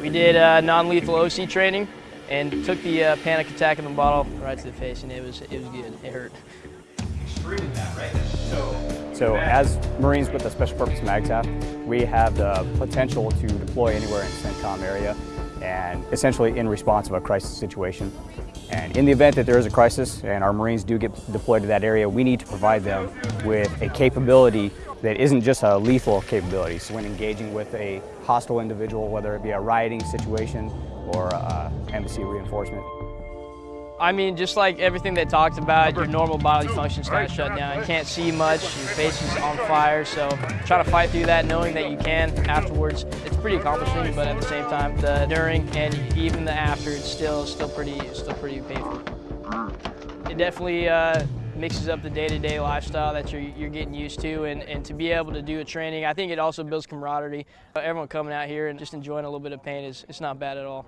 We did uh, non-lethal OC training and took the uh, panic attack in the bottle right to the face, and it was it was good. It hurt. So, as Marines with the Special Purpose MAGTF, we have the potential to deploy anywhere in the CENTCOM area and essentially in response of a crisis situation. And in the event that there is a crisis and our Marines do get deployed to that area, we need to provide them with a capability that isn't just a lethal capability. So when engaging with a hostile individual, whether it be a rioting situation or uh, embassy reinforcement. I mean, just like everything they talked about, your normal bodily functions kind of shut down. You can't see much, your face is on fire, so try to fight through that knowing that you can afterwards. It's pretty accomplishing, but at the same time, the during and even the after, it's still still pretty still pretty painful. It definitely uh, mixes up the day-to-day lifestyle that you're, you're getting used to and, and to be able to do a training, I think it also builds camaraderie. Everyone coming out here and just enjoying a little bit of pain is it's not bad at all.